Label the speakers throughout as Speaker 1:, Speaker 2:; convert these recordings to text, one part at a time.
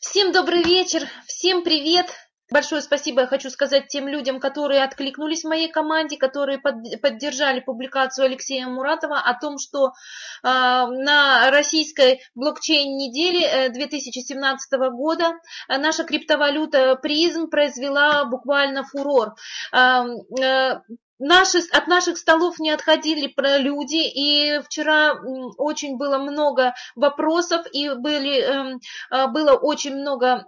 Speaker 1: Всем добрый вечер, всем привет. Большое спасибо я хочу сказать тем людям, которые откликнулись в моей команде, которые под, поддержали публикацию Алексея Муратова о том, что э, на российской блокчейн-неделе 2017 э, года наша криптовалюта призм произвела буквально фурор. Э, э, Наши, от наших столов не отходили люди, и вчера очень было много вопросов, и были, эм, э, было очень много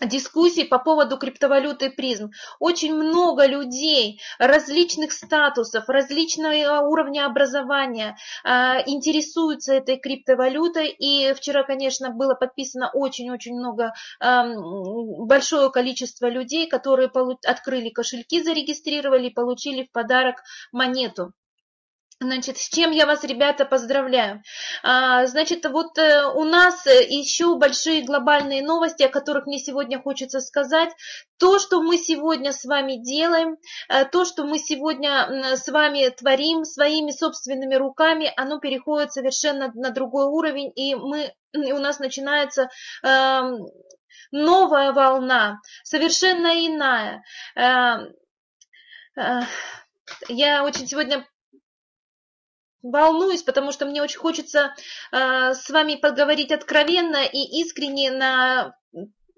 Speaker 1: дискуссий по поводу криптовалюты призм. Очень много людей различных статусов, различного уровня образования э, интересуются этой криптовалютой. И вчера, конечно, было подписано очень-очень много, э, большое количество людей, которые открыли кошельки, зарегистрировали получили в подарок монету. Значит, с чем я вас, ребята, поздравляю. А, значит, вот э, у нас еще большие глобальные новости, о которых мне сегодня хочется сказать. То, что мы сегодня с вами делаем, э, то, что мы сегодня с вами творим своими собственными руками, оно переходит совершенно на другой уровень, и мы, у нас начинается эм, новая волна, совершенно иная. Эм, э, я очень сегодня волнуюсь, потому что мне очень хочется э, с вами поговорить откровенно и искренне на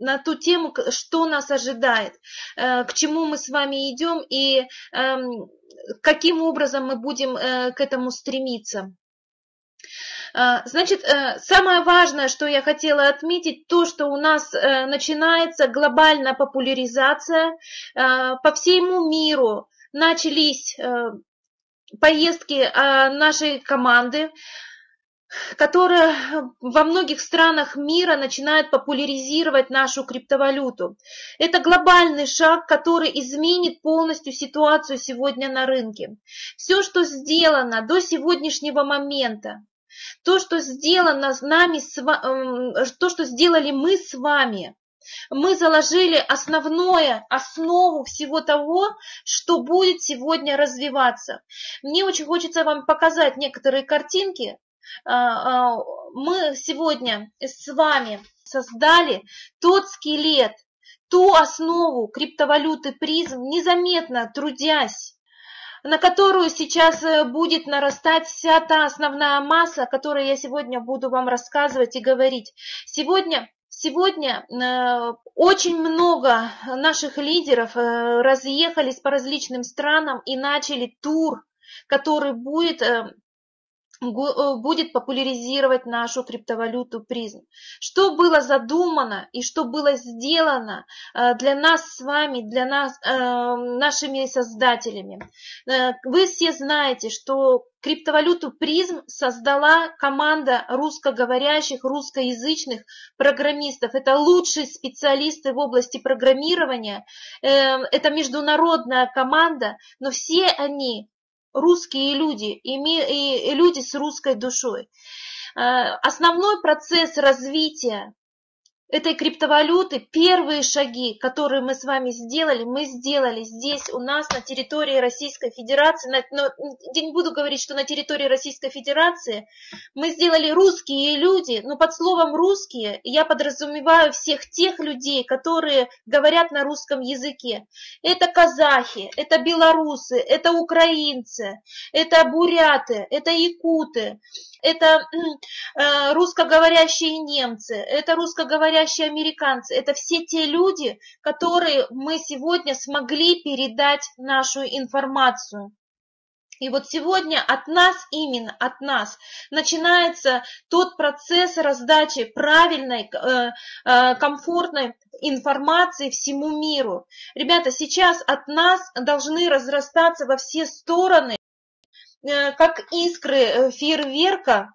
Speaker 1: на ту тему, что нас ожидает, э, к чему мы с вами идем и э, каким образом мы будем э, к этому стремиться. Э, значит, э, самое важное, что я хотела отметить, то, что у нас э, начинается глобальная популяризация по всему миру. Начались поездки а, нашей команды, которая во многих странах мира начинает популяризировать нашу криптовалюту. Это глобальный шаг, который изменит полностью ситуацию сегодня на рынке. Все, что сделано до сегодняшнего момента, то, что сделано с нами, то, что сделали мы с вами, мы заложили основное, основу всего того, что будет сегодня развиваться. Мне очень хочется вам показать некоторые картинки. А, а, мы сегодня с вами создали тот скелет, ту основу криптовалюты призм, незаметно трудясь на которую сейчас э, будет нарастать вся та основная масса, о которой я сегодня буду вам рассказывать и говорить. Сегодня Сегодня э, очень много наших лидеров э, разъехались по различным странам и начали тур, который будет э, будет популяризировать нашу криптовалюту призм. Что было задумано и что было сделано э, для нас с вами, для нас, э, нашими создателями. Вы все знаете, что криптовалюту призм создала команда русскоговорящих, русскоязычных программистов. Это лучшие специалисты в области программирования. Это международная команда, но все они русские люди и люди с русской душой. Э, основной процесс развития этой криптовалюты, первые шаги, которые мы с вами сделали, мы сделали здесь у нас на территории Российской Федерации, но я не буду говорить, что на территории Российской Федерации, мы сделали русские люди, но под словом русские я подразумеваю всех тех людей, которые говорят на русском языке. Это казахи, это белорусы, это украинцы, это буряты, это якуты, это э, русскоговорящие немцы, это русскоговорящие американцы, это все те люди, которые мы сегодня смогли передать нашу информацию. И вот сегодня от нас, именно от нас, начинается тот процесс раздачи правильной, э, э, комфортной информации всему миру. Ребята, сейчас от нас должны разрастаться во все стороны Э, как искры фейерверка,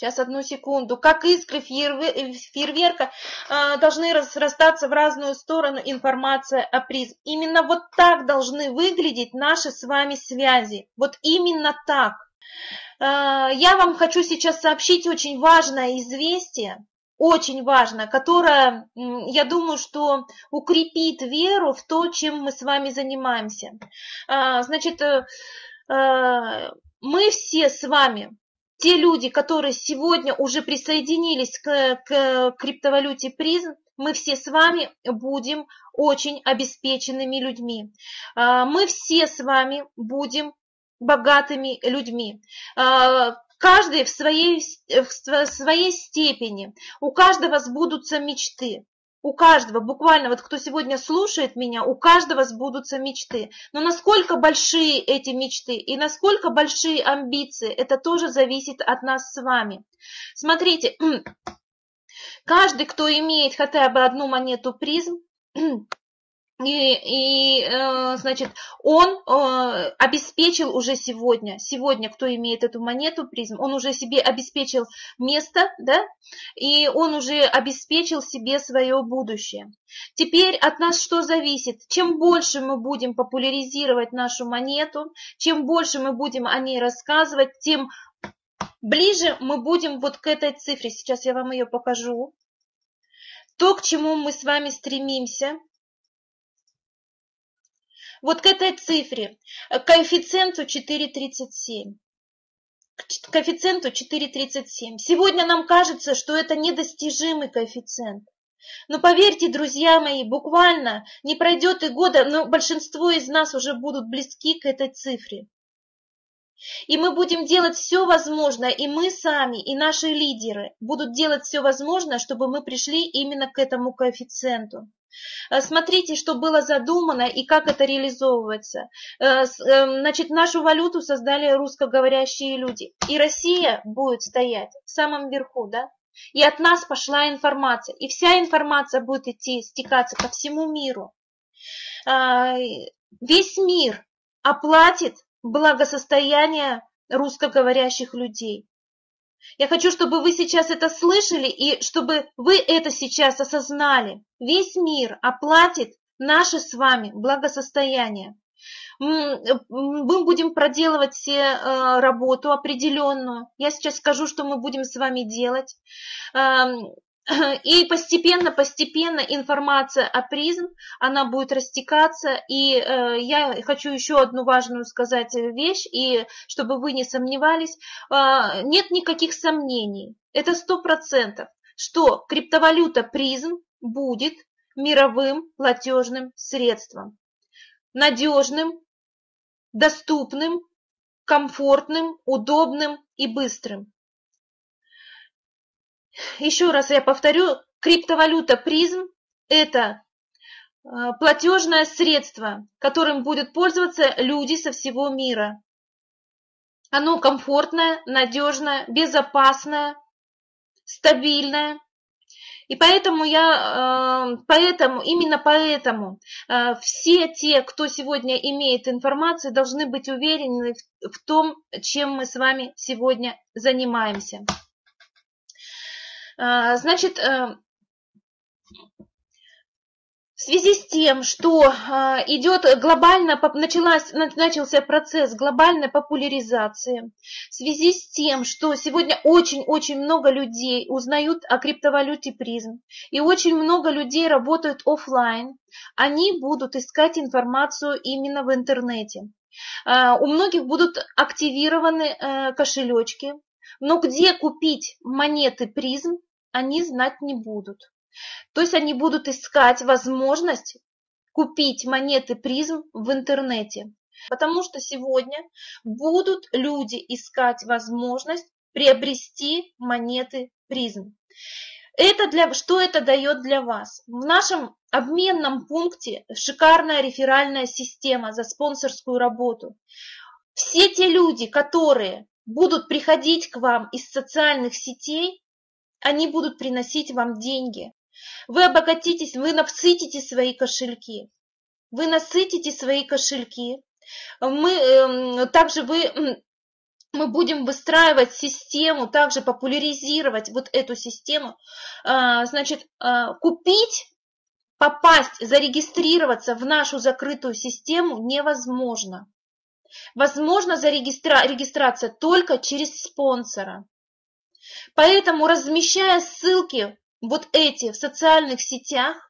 Speaker 1: Сейчас, одну секунду. Как искры э, фейерверка должны разрастаться в разную сторону информация о призм. Именно вот так должны выглядеть наши с вами связи. Вот именно так. Я вам хочу сейчас сообщить очень важное известие, очень важное, которое, я думаю, что укрепит веру в то, чем мы с вами занимаемся. Значит, Э, мы все с вами те люди, которые сегодня уже присоединились к, к криптовалюте призм, мы все с вами будем очень обеспеченными людьми. А, мы все с вами будем богатыми людьми. А, каждый в своей, в своей степени. У каждого сбудутся мечты. У каждого, буквально, вот кто сегодня слушает меня, у каждого сбудутся мечты. Но насколько большие эти мечты и насколько большие амбиции, это тоже зависит от нас с вами. Смотрите, каждый, кто имеет хотя бы одну монету призм, и, и э, значит, он э, обеспечил уже сегодня, сегодня, кто имеет эту монету призм, он уже себе обеспечил место, да, и он уже обеспечил себе свое будущее. Теперь от нас что зависит? Чем больше мы будем популяризировать нашу монету, чем больше мы будем о ней рассказывать, тем ближе мы будем вот к этой цифре. Сейчас я вам ее покажу. То, к чему мы с вами стремимся – вот к этой цифре, к э, коэффициенту 4,37. К коэффициенту 4,37. Сегодня нам кажется, что это недостижимый коэффициент. Но поверьте, друзья мои, буквально не пройдет и года, но большинство из нас уже будут близки к этой цифре. И мы будем делать все возможное, и мы сами, и наши лидеры будут делать все возможное, чтобы мы пришли именно к этому коэффициенту. Э, смотрите, что было задумано и как это реализовывается. Э, э, значит, нашу валюту создали русскоговорящие люди. И Россия будет стоять в самом верху, да? И от нас пошла информация. И вся информация будет идти, стекаться по всему миру. Весь мир оплатит благосостояние русскоговорящих людей. Я хочу, чтобы вы сейчас это слышали и чтобы вы это сейчас осознали. Весь мир оплатит наше с вами благосостояние. Мы будем проделывать все э, работу определенную. Я сейчас скажу, что мы будем с вами делать. И постепенно, постепенно информация о призм, она будет растекаться. И э, я хочу еще одну важную сказать вещь, и чтобы вы не сомневались, э, нет никаких сомнений. Это сто процентов, что криптовалюта призм будет мировым платежным средством. Надежным, доступным, комфортным, удобным и быстрым. Еще раз я повторю, криптовалюта призм – это а, платежное средство, которым будут пользоваться люди со всего мира. Оно комфортное, надежное, безопасное, стабильное. И поэтому я, а, поэтому, именно поэтому а, все те, кто сегодня имеет информацию, должны быть уверены в том, чем мы с вами сегодня занимаемся. А, значит, э, в связи с тем, что а, идет глобально, началась, начался процесс глобальной популяризации, в связи с тем, что сегодня очень-очень много людей узнают о криптовалюте призм, и очень много людей работают офлайн, они будут искать информацию именно в интернете. А, у многих будут активированы э, кошелечки, но где купить монеты призм, они знать не будут. То есть они будут искать возможность купить монеты призм в интернете. Потому что сегодня будут люди искать возможность приобрести монеты призм. Это для, что это дает для вас? В нашем обменном пункте шикарная реферальная система за спонсорскую работу. Все те люди, которые будут приходить к вам из социальных сетей, они будут приносить вам деньги. Вы обогатитесь, вы насытите свои кошельки. Вы насытите свои кошельки. Мы, э, также вы, мы будем выстраивать систему, также популяризировать вот эту систему. А, значит, а, купить, попасть, зарегистрироваться в нашу закрытую систему невозможно. Возможно регистрация только через спонсора. Поэтому, размещая ссылки вот эти в социальных сетях,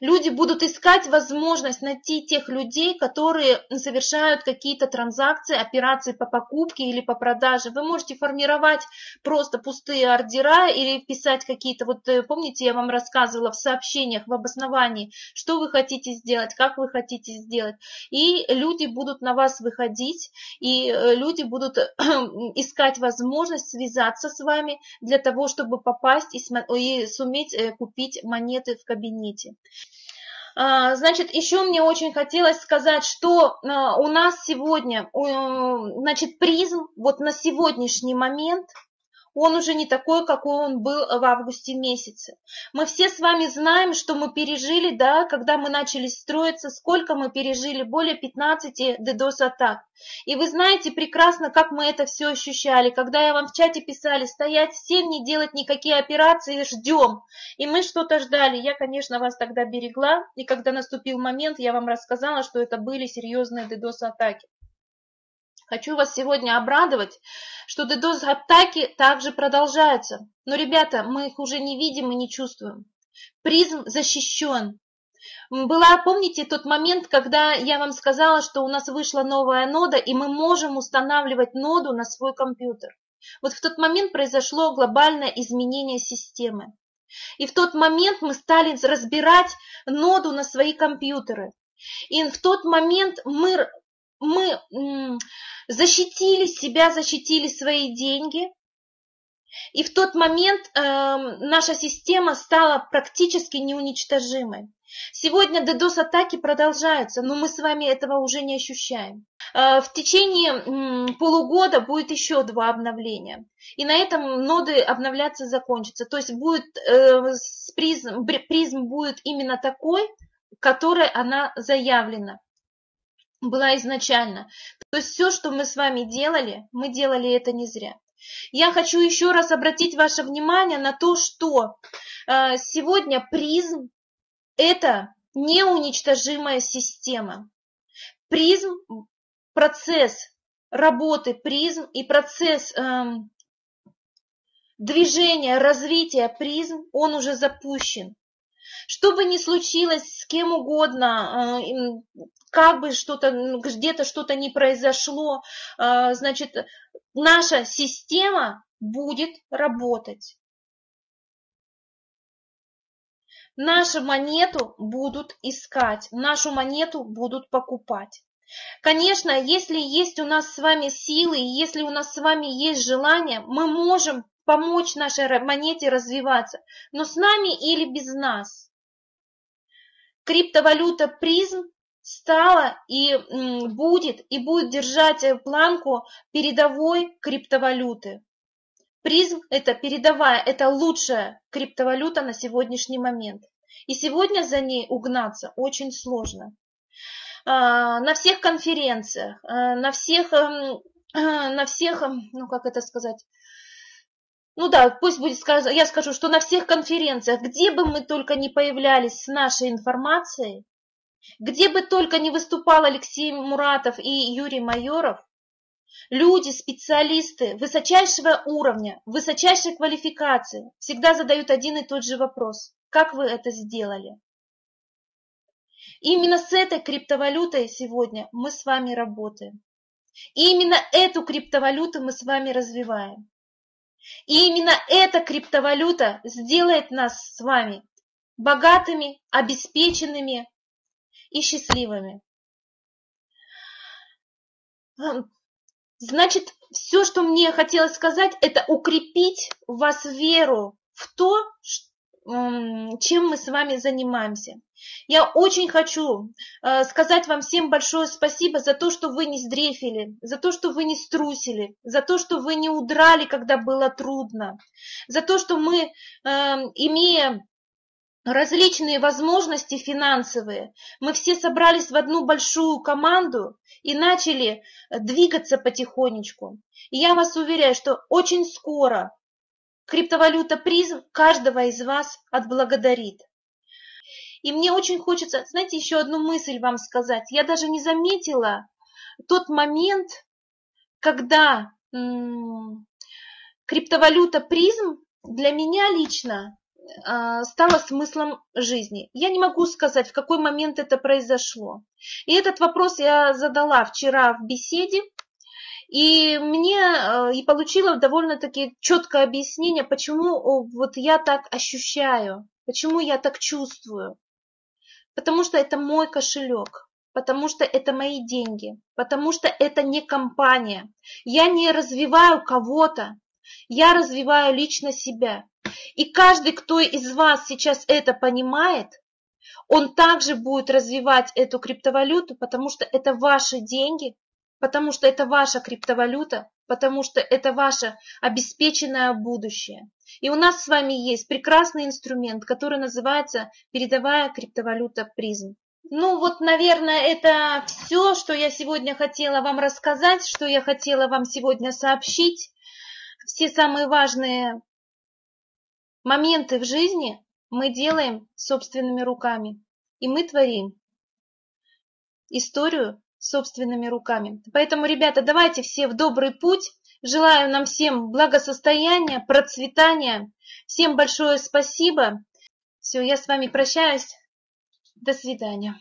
Speaker 1: Люди будут искать возможность найти тех людей, которые совершают какие-то транзакции, операции по покупке или по продаже. Вы можете формировать просто пустые ордера или писать какие-то, вот э, помните, я вам рассказывала в сообщениях, в обосновании, что вы хотите сделать, как вы хотите сделать. И люди будут на вас выходить, и э, люди будут искать возможность связаться с вами для того, чтобы попасть и суметь э, купить монеты в кабинете. А, значит, еще мне очень хотелось сказать, что а, у нас сегодня, значит, призм вот на сегодняшний момент – он уже не такой, какой он был в августе месяце. Мы все с вами знаем, что мы пережили, да, когда мы начали строиться, сколько мы пережили, более 15 DDoS-атак. И вы знаете прекрасно, как мы это все ощущали, когда я вам в чате писали, стоять всем, не делать никакие операции, ждем. И мы что-то ждали. Я, конечно, вас тогда берегла, и когда наступил момент, я вам рассказала, что это были серьезные DDoS-атаки. Хочу вас сегодня обрадовать, что DDoS-атаки также продолжаются. Но, ребята, мы их уже не видим и не чувствуем. Призм защищен. Была, помните тот момент, когда я вам сказала, что у нас вышла новая нода, и мы можем устанавливать ноду на свой компьютер. Вот в тот момент произошло глобальное изменение системы. И в тот момент мы стали разбирать ноду на свои компьютеры. И в тот момент мы мы защитили себя, защитили свои деньги. И в тот момент э, наша система стала практически неуничтожимой. Сегодня DDoS-атаки продолжаются, но мы с вами этого уже не ощущаем. Э, в течение э, полугода будет еще два обновления. И на этом ноды обновляться закончатся. То есть будет, э, призм, призм будет именно такой, которой она заявлена была изначально. То есть все, что мы с вами делали, мы делали это не зря. Я хочу еще раз обратить ваше внимание на то, что э, сегодня призм – это неуничтожимая система. Призм, процесс работы призм и процесс э, движения, развития призм, он уже запущен. Что бы ни случилось с кем угодно, э, как бы что-то, где-то что-то не произошло, э, значит, наша система будет работать. Нашу монету будут искать, нашу монету будут покупать. Конечно, если есть у нас с вами силы, если у нас с вами есть желание, мы можем помочь нашей монете развиваться, но с нами или без нас. Криптовалюта призм стала и будет, и будет держать э, планку передовой криптовалюты. Призм – это передовая, это лучшая криптовалюта на сегодняшний момент. И сегодня за ней угнаться очень сложно. А, на всех конференциях, а, на всех, эм, на всех, эм, ну как это сказать, ну да, пусть будет сказано, я скажу, что на всех конференциях, где бы мы только не появлялись с нашей информацией, где бы только не выступал Алексей Муратов и Юрий Майоров, люди, специалисты высочайшего уровня, высочайшей квалификации всегда задают один и тот же вопрос. Как вы это сделали? Именно с этой криптовалютой сегодня мы с вами работаем. И именно эту криптовалюту мы с вами развиваем. И именно эта криптовалюта сделает нас с вами богатыми, обеспеченными и счастливыми. Значит, все, что мне хотелось сказать, это укрепить в вас веру в то, чем мы с вами занимаемся. Я очень хочу э, сказать вам всем большое спасибо за то, что вы не сдрефили, за то, что вы не струсили, за то, что вы не удрали, когда было трудно, за то, что мы, э, имея различные возможности финансовые, мы все собрались в одну большую команду и начали двигаться потихонечку. И я вас уверяю, что очень скоро криптовалюта призм каждого из вас отблагодарит. И мне очень хочется, знаете, еще одну мысль вам сказать. Я даже не заметила тот момент, когда криптовалюта призм для меня лично а, стало смыслом жизни. Я не могу сказать, в какой момент это произошло. И этот вопрос я задала вчера в беседе, и мне а, и получила довольно-таки четкое объяснение, почему вот я так ощущаю, почему я так чувствую. Потому что это мой кошелек, потому что это мои деньги, потому что это не компания. Я не развиваю кого-то, я развиваю лично себя. И каждый, кто из вас сейчас это понимает, он также будет развивать эту криптовалюту, потому что это ваши деньги, потому что это ваша криптовалюта, потому что это ваше обеспеченное будущее. И у нас с вами есть прекрасный инструмент, который называется передовая криптовалюта призм. Ну вот, наверное, это все, что я сегодня хотела вам рассказать, что я хотела вам сегодня сообщить. Все самые важные моменты в жизни мы делаем собственными руками. И мы творим историю собственными руками. Поэтому, ребята, давайте все в добрый путь. Желаю нам всем благосостояния, процветания. Всем большое спасибо. Все, я с вами прощаюсь. До свидания.